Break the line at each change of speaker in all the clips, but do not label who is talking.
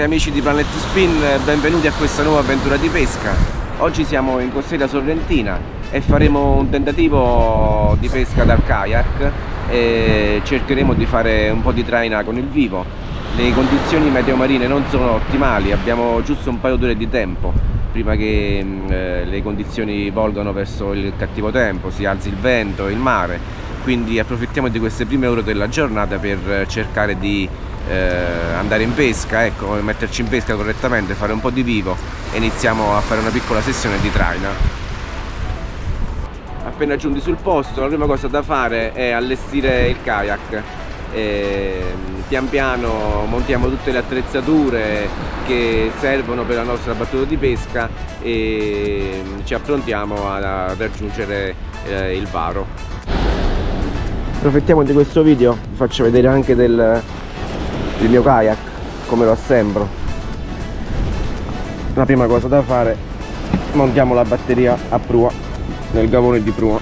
Cari amici di Planet Spin, benvenuti a questa nuova avventura di pesca. Oggi siamo in costiera sorrentina e faremo un tentativo di pesca dal kayak e cercheremo di fare un po' di traina con il vivo. Le condizioni meteo marine non sono ottimali, abbiamo giusto un paio d'ore di tempo prima che eh, le condizioni volgano verso il cattivo tempo, si alzi il vento e il mare, quindi approfittiamo di queste prime ore della giornata per cercare di eh, andare in pesca, ecco, metterci in pesca correttamente, fare un po' di vivo e iniziamo a fare una piccola sessione di traina. Appena giunti sul posto la prima cosa da fare è allestire il kayak. E, pian piano montiamo tutte le attrezzature che servono per la nostra battuta di pesca e ci approntiamo a raggiungere eh, il varo approfittiamo di questo video vi faccio vedere anche del, il mio kayak come lo assembro. La prima cosa da fare montiamo la batteria a prua nel gavone di prua.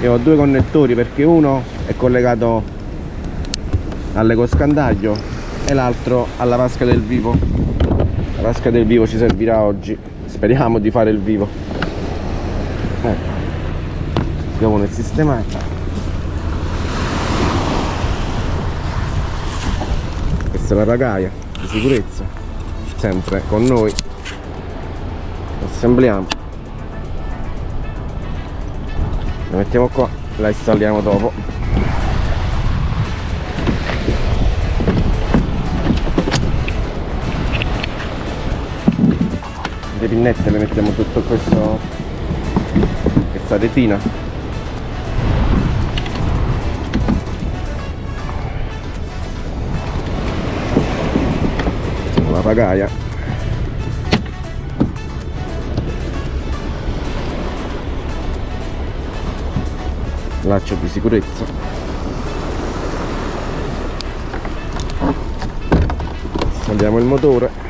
Io ho due connettori perché uno è collegato all'ecoscandaglio e l'altro alla vasca del vivo. La vasca del vivo ci servirà oggi speriamo di fare il vivo. Ecco abbiamo nel sistemato questa è la ragaia di sicurezza. Sempre con noi. Assembliamo. La mettiamo qua la installiamo dopo le pinnette le mettiamo tutto questo questa retina. La pagaia laccio di sicurezza. Installiamo il motore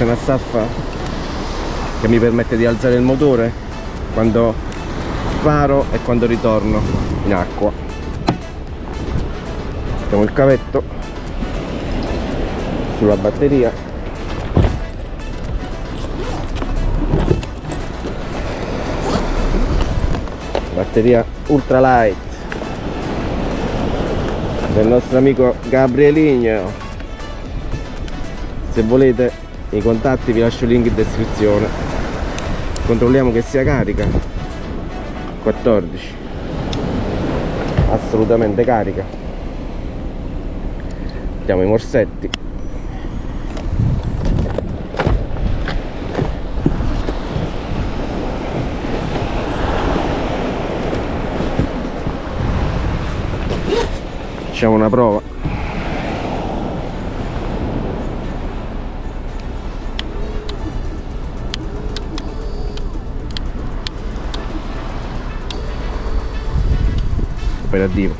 questa è una staffa che mi permette di alzare il motore? Quando paro e quando ritorno in acqua. Mettiamo il cavetto sulla batteria. Batteria ultralight del nostro amico Gabrieligno se volete i contatti vi lascio il link in descrizione controlliamo che sia carica. 14 assolutamente carica. Mettiamo i morsetti. Facciamo una prova operativo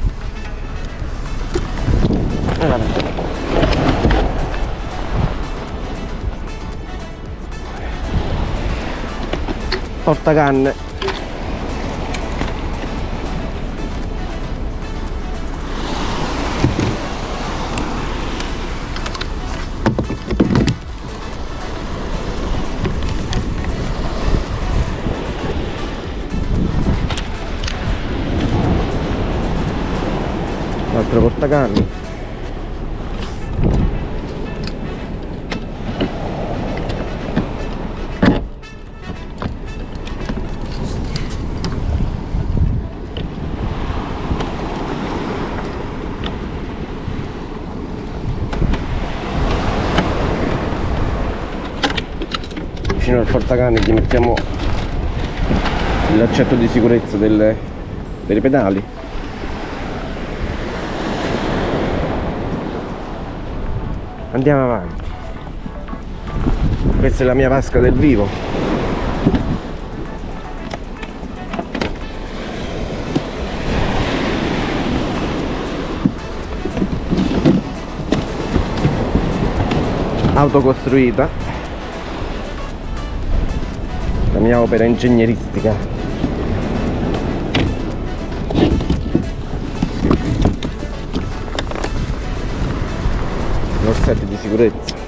portacanne uragani vicino al portacani gli mettiamo l'accetto di sicurezza delle, delle pedali. Andiamo avanti. Questa è la mia vasca del vivo. Autocostruita. La mia opera ingegneristica set di sicurezza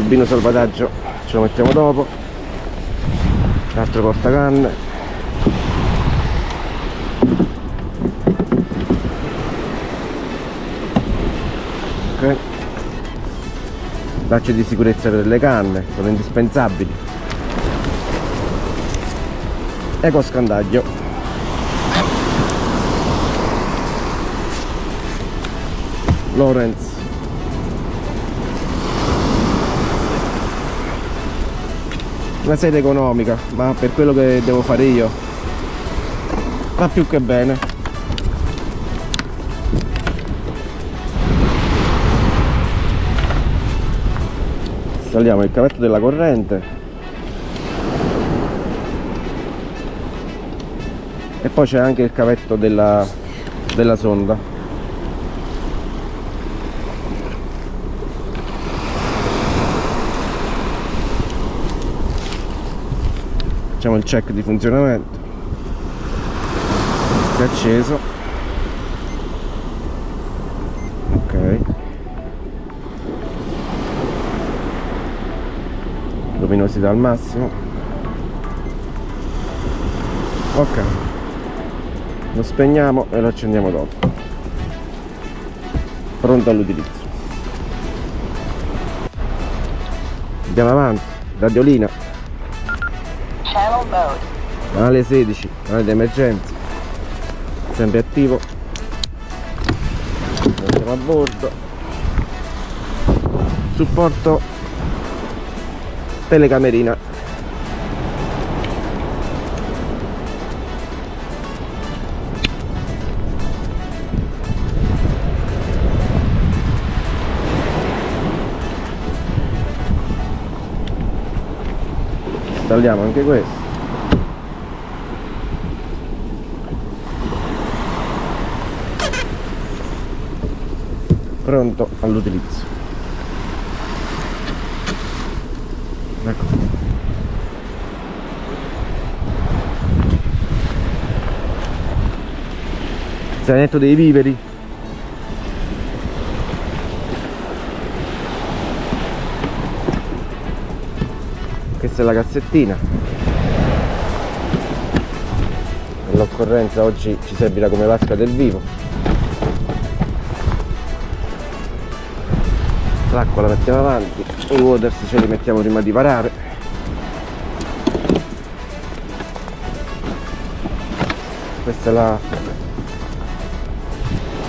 giubbino salvataggio ce lo mettiamo dopo. L'altro portacanne ok. Lacci di sicurezza per le canne sono indispensabili. Eco scandaglio Lorenz una sede economica ma per quello che devo fare io va più che bene. Installiamo il cavetto della corrente. E poi c'è anche il cavetto della, della sonda facciamo il check di funzionamento. È acceso. Ok. Luminosità al massimo. Ok. Lo spegniamo e lo accendiamo dopo. Pronto all'utilizzo. Andiamo avanti. Radiolina Canale 16 canale di emergenza sempre attivo. Andiamo a bordo. Supporto telecamerina. Installiamo anche questo pronto all'utilizzo. Ecco. Zainetto dei viveri. Questa è la cassettina. Nell'occorrenza oggi ci servirà come vasca del vivo l'acqua la mettiamo avanti i waters ce li mettiamo prima di parare questa è la,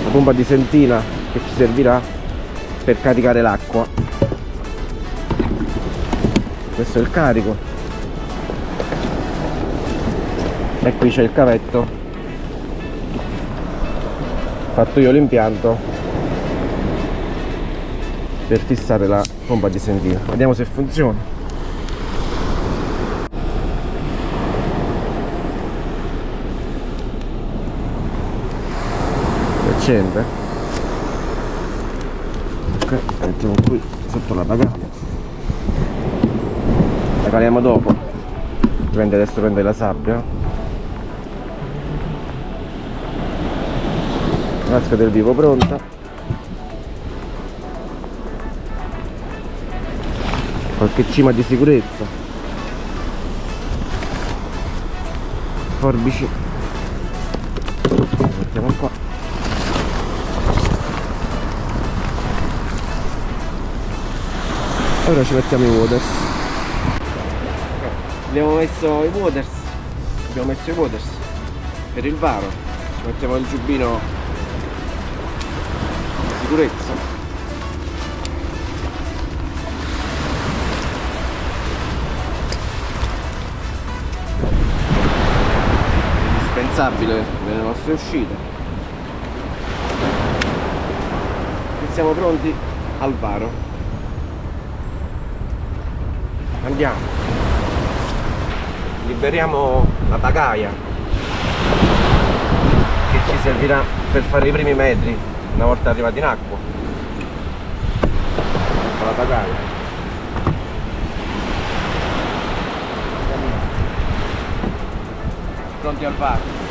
la pompa di sentina che ci servirà per caricare l'acqua. Questo è il carico. E qui c'è il cavetto. Fatto io l'impianto per fissare la pompa di sentina vediamo se funziona. Si accende. Ok mettiamo qui sotto la bagaglia la caliamo dopo. Prende adesso prende la sabbia. Vasca del vivo pronta qualche cima di sicurezza. Forbici. Mettiamo qua. Ora ci mettiamo i waters. Abbiamo messo i waters. Abbiamo messo i waters. Per il varo. Ci mettiamo il giubbino di sicurezza indispensabile nelle nostre uscite. E siamo pronti al varo. Andiamo. Liberiamo la pagaia che ci servirà per fare i primi metri una volta arrivati in acqua. La pagaia pronti al varo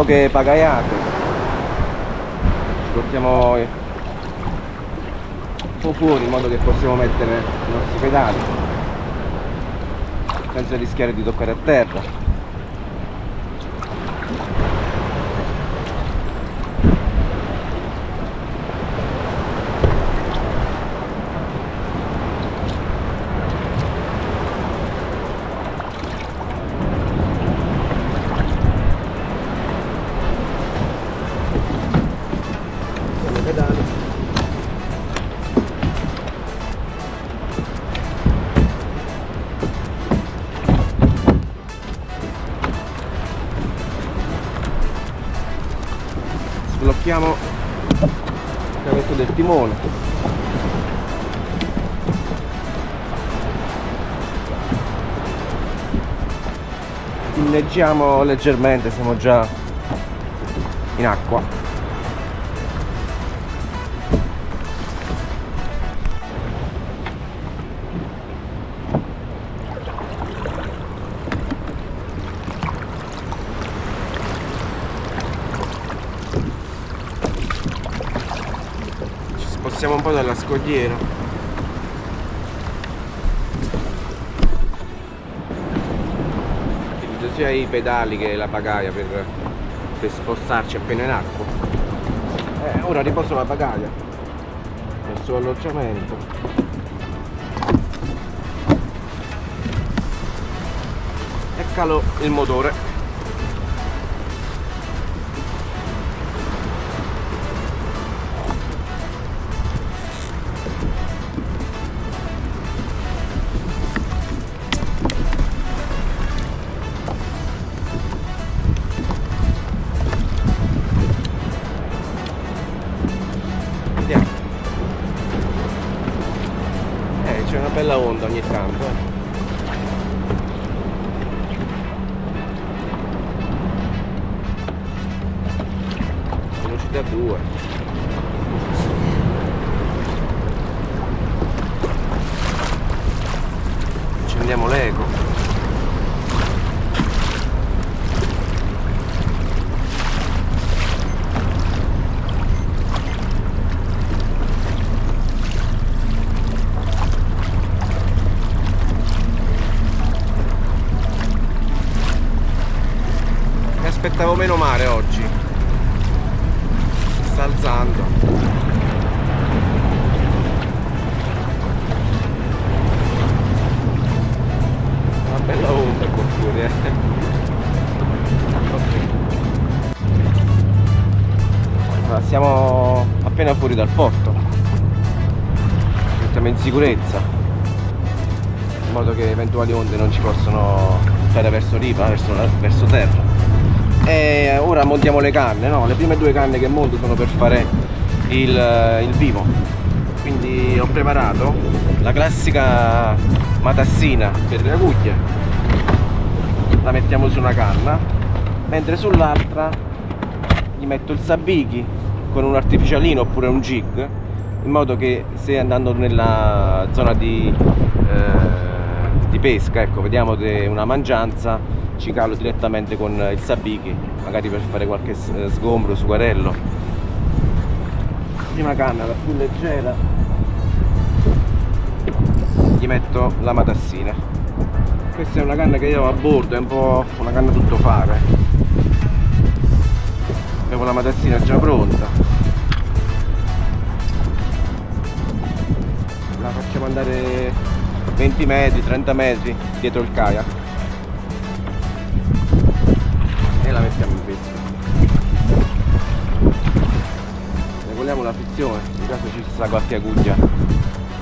poche pagaiate ci portiamo un po' fuori in modo che possiamo mettere i nostri pedali senza rischiare di toccare a terra inneggiamo leggermente siamo già in acqua. Ci spostiamo un po' dalla scogliera sia i pedali che la pagaia per, per spostarci appena in acqua. Eh, ora riposo la pagaia nel suo alloggiamento e calo il motore bella onda ogni tanto, eh. Allora, siamo appena fuori dal porto. Mettiamo in sicurezza. in modo che eventuali onde non ci possono stare verso riva, verso, verso terra. E ora montiamo le canne, no? Le prime due canne che monto sono per fare il, il vivo. Quindi ho preparato la classica matassina per le aguglie. La mettiamo su una canna, mentre sull'altra gli metto il sabbichi con un artificialino oppure un jig in modo che se andando nella zona di, eh, di pesca ecco vediamo una mangianza ci calo direttamente con il sabbichi magari per fare qualche eh, sgombro sugarello. Prima canna la più leggera. Gli metto la matassina questa è una canna che io ho a bordo è un po' una canna tutto fare. Avevo la matassina già pronta. La facciamo andare 20 metri, 30 metri dietro il kayak. E la mettiamo in pesca regoliamo la frizione? In caso ci sia qualche aguglia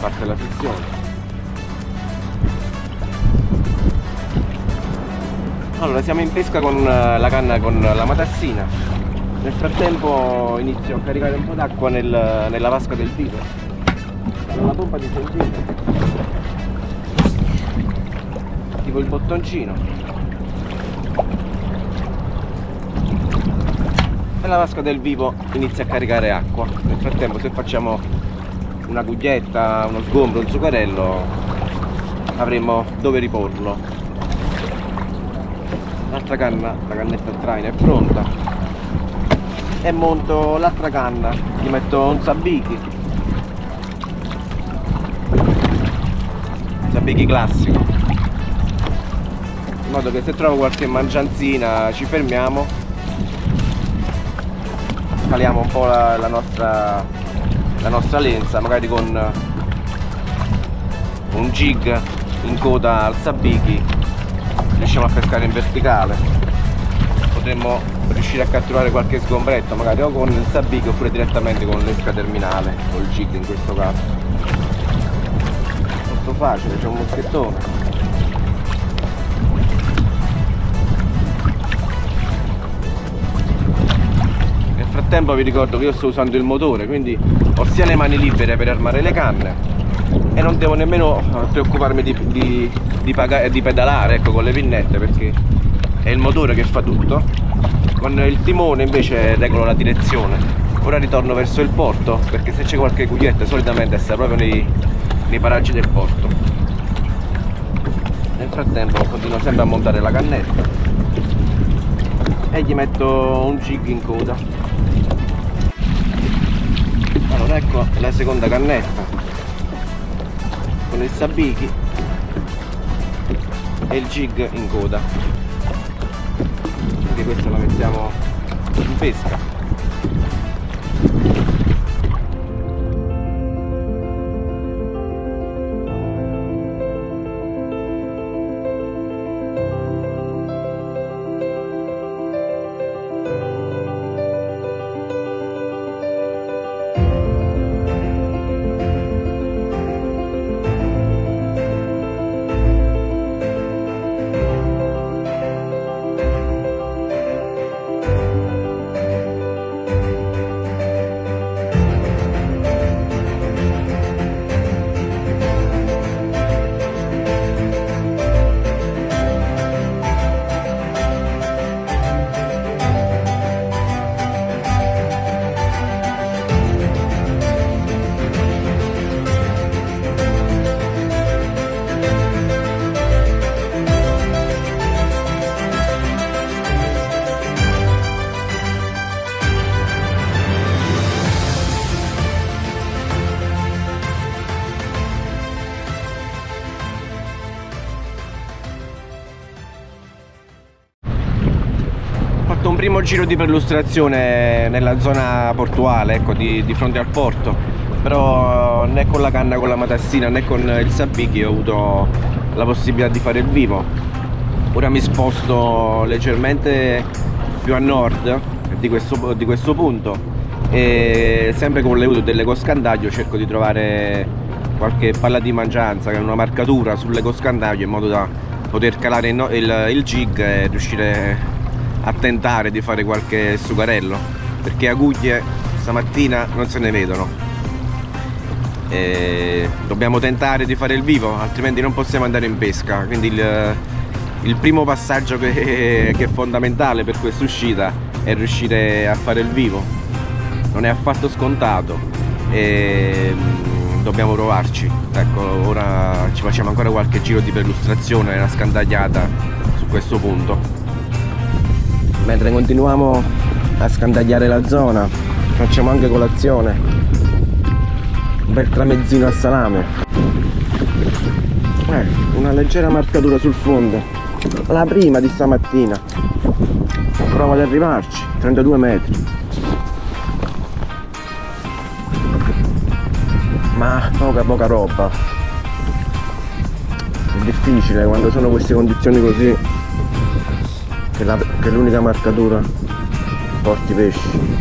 parte la frizione allora siamo in pesca con eh, la canna con la matassina. Nel frattempo inizio a caricare un po' d'acqua nel, nella vasca del vivo una pompa di centino tipo il bottoncino. E la vasca del vivo inizia a caricare acqua. Nel frattempo se facciamo una guglietta, uno sgombro, un zuccherello avremo dove riporlo l'altra canna, la cannetta a traino è pronta. E monto l'altra canna. Gli metto un sabbichi Sabbichi classico. In modo che se trovo qualche mangianzina ci fermiamo. Caliamo un po' la, la, nostra, la nostra lenza magari con un jig in coda al sabbichi riusciamo a pescare in verticale potremmo riuscire a catturare qualche sgombretto magari o con il sabbichi oppure direttamente con l'esca terminale o il jig in questo caso molto facile, c'è un moschettone. Nel frattempo vi ricordo che io sto usando il motore, quindi ho sia le mani libere per armare le canne e non devo nemmeno preoccuparmi di, di, di, di pedalare ecco, con le pinnette perché è il motore che fa tutto. Con il timone invece regolo la direzione. Ora ritorno verso il porto perché se c'è qualche cuglietta solitamente sta proprio nei, nei paraggi del porto nel frattempo continuo sempre a montare la cannetta e gli metto un jig in coda allora ecco la seconda cannetta con il sabbichi e il jig in coda. Quindi questa la mettiamo in pesca primo giro di perlustrazione nella zona portuale, ecco, di, di, fronte al porto. Però né con la canna con la matassina né con il sabbichi ho avuto la possibilità di fare il vivo. Ora mi sposto leggermente più a nord di questo, di questo punto e sempre con l'aiuto dell'ecoscandaglio cerco di trovare qualche palla di mangianza, una marcatura sull'ecoscandaglio in modo da poter calare il, il, il jig e riuscire a tentare di fare qualche sugarello perché aguglie stamattina non se ne vedono. E dobbiamo tentare di fare il vivo altrimenti non possiamo andare in pesca. Quindi il, il primo passaggio che, che è fondamentale per questa uscita è riuscire a fare il vivo. Non è affatto scontato e mm, dobbiamo provarci. Ecco ora ci facciamo ancora qualche giro di perlustrazione una scandagliata su questo punto mentre continuiamo a scandagliare la zona facciamo anche colazione. Un bel tramezzino a salame. Eh, una leggera marcatura sul fondo. La prima di stamattina. Prova ad arrivarci 32 metri. Ma poca poca roba. È difficile quando sono queste condizioni così che, che l'unica marcatura porti pesci.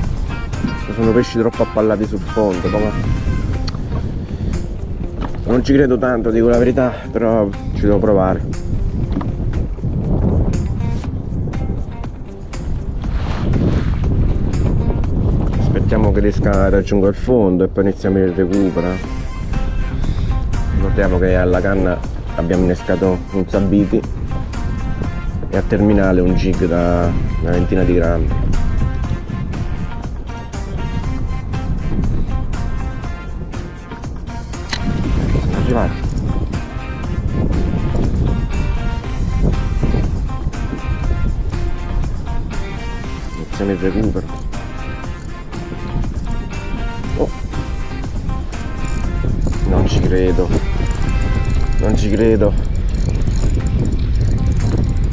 Sono pesci troppo appallati sul fondo poca... non ci credo tanto dico la verità però ci devo provare. Aspettiamo che riesca a raggiungere il fondo e poi iniziamo il recupero. Ricordiamo che alla canna abbiamo innescato un sabiti e a terminale un jig da una ventina di grammi sono arrivati iniziamo il recupero Oh. Non ci credo. Non ci credo.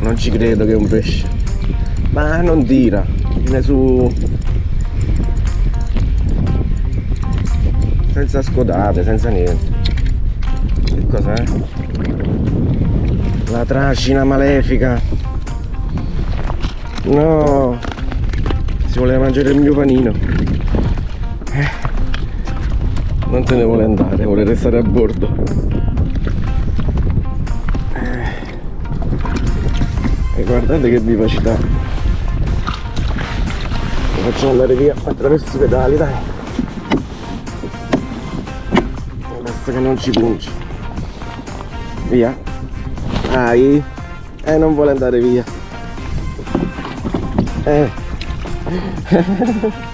Non ci credo che è un pesce. Ma non tira. Viene su. Senza scodate, senza niente. Che cos'è? La tracina malefica. No. Si voleva mangiare il mio panino non se ne vuole andare, vuole restare a bordo. Guardate che vivacità. Lo facciamo andare via attraverso i pedali, dai. Basta che non ci punci. Via. Dai. Eh, non vuole andare via. Eh.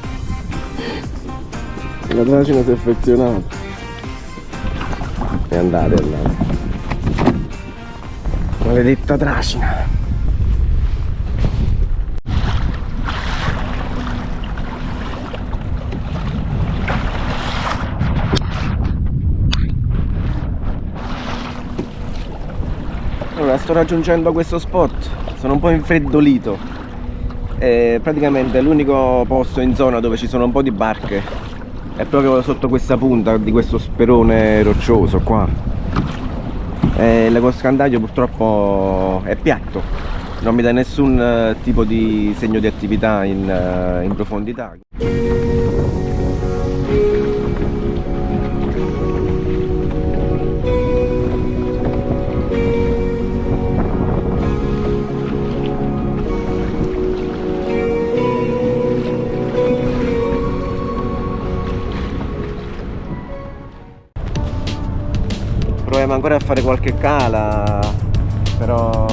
La tracina si è affezionata. E andate, andate. Maledetta tracina. Allora, sto raggiungendo questo spot. Sono un po' infreddolito. È praticamente l'unico posto in zona dove ci sono un po' di barche è proprio sotto questa punta di questo sperone roccioso qua e l'ecoscandaglio purtroppo è piatto non mi dà nessun eh, tipo di segno di attività in, eh, in profondità ancora a fare qualche cala però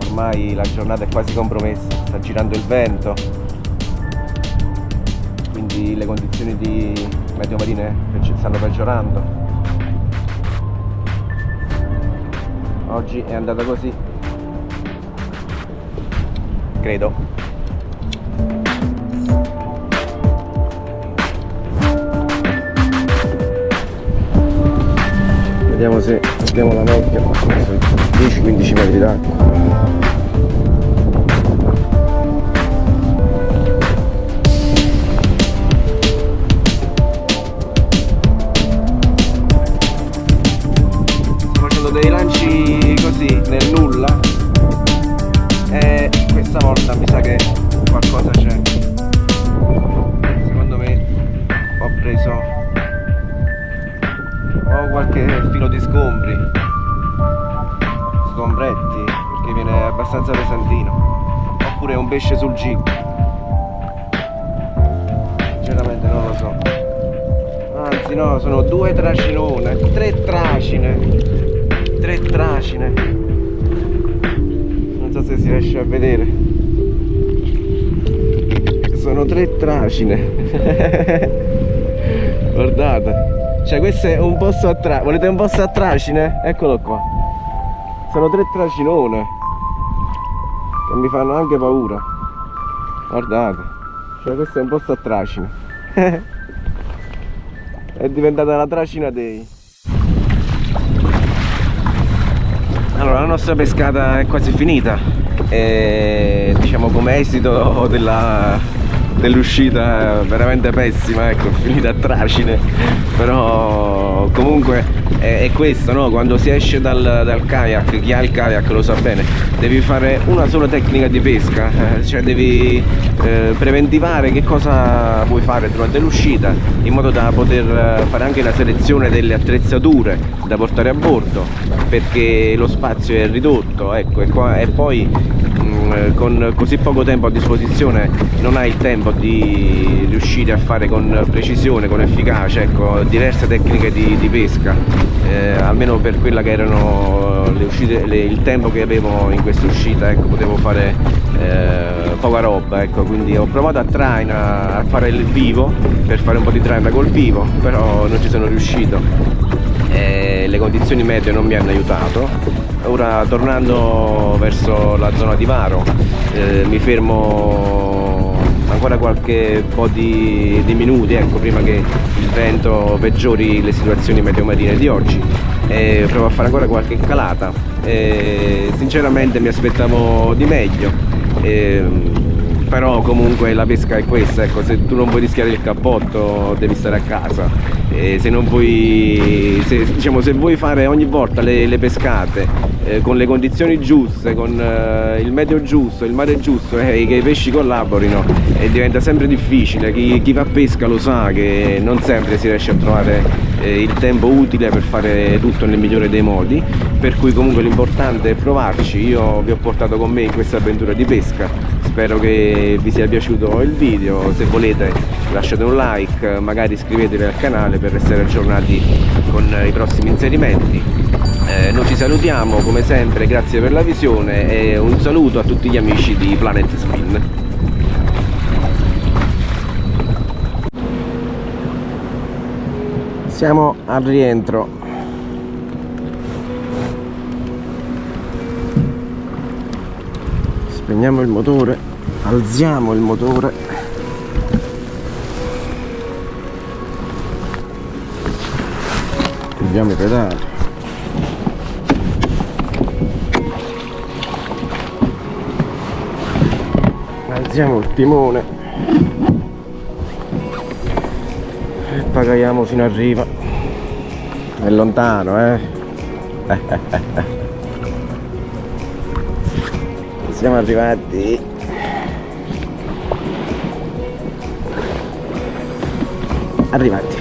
ormai la giornata è quasi compromessa sta girando il vento. Quindi le condizioni di meteo marine stanno peggiorando. Oggi è andata così. Credo vediamo se abbiamo la vecchia 10-15 metri d'acqua gig. Sinceramente non lo so. Anzi no, sono due tracinone, tre tracine. Tre tracine. Non so se si riesce a vedere. Sono tre tracine. Guardate. Cioè questo è un posto a tracine. Volete un posto a tracine? Eccolo qua. Sono tre tracinone. Che mi fanno anche paura. Guardate. Cioè questo è un posto a tracine. è diventata la tracina dei. Allora la nostra pescata è quasi finita. E diciamo come esito dell'uscita veramente pessima, ecco, finita a tracine, però comunque è, è questo, no? Quando si esce dal, dal, kayak, chi ha il kayak lo sa bene, devi fare una sola tecnica di pesca, eh, cioè devi eh, preventivare che cosa puoi fare durante l'uscita, in modo da poter fare anche la selezione delle attrezzature da portare a bordo, perché lo spazio è ridotto, ecco, e, qua, e poi con così poco tempo a disposizione non hai il tempo di riuscire a fare con precisione, con efficacia, ecco, diverse tecniche di, di pesca, eh, almeno per quella che erano le uscite, le, il tempo che avevo in questa uscita, ecco, potevo fare eh, poca roba, ecco, quindi ho provato a traina, a fare il vivo, per fare un po' di traina col vivo, però non ci sono riuscito, eh, le condizioni meteo non mi hanno aiutato, ora tornando verso la zona di Varo eh, mi fermo ancora qualche po' di, di, minuti ecco, prima che il vento peggiori le situazioni meteo marine di oggi. E provo a fare ancora qualche calata. E sinceramente mi aspettavo di meglio. E, però comunque la pesca è questa ecco se tu non vuoi rischiare il cappotto devi stare a casa. E se non vuoi se, diciamo se vuoi fare ogni volta le, le pescate eh, con le condizioni giuste, con eh, il meteo giusto, il mare giusto eh, che i pesci collaborino e diventa sempre difficile, chi, chi, fa pesca lo sa che non sempre si riesce a trovare eh, il tempo utile per fare tutto nel migliore dei modi, per cui comunque l'importante è provarci, io vi ho portato con me in questa avventura di pesca, spero che vi sia piaciuto il video, se volete lasciate un like, magari iscrivetevi al canale per restare aggiornati con i prossimi inserimenti. Eh, noi ci salutiamo come sempre grazie per la visione e un saluto a tutti gli amici di Planet Spin. Siamo al rientro spegniamo il motore alziamo il motore. Chiudiamo i pedali. Alziamo il timone. E pagaiamo fino a riva. È lontano eh siamo arrivati. Arrivati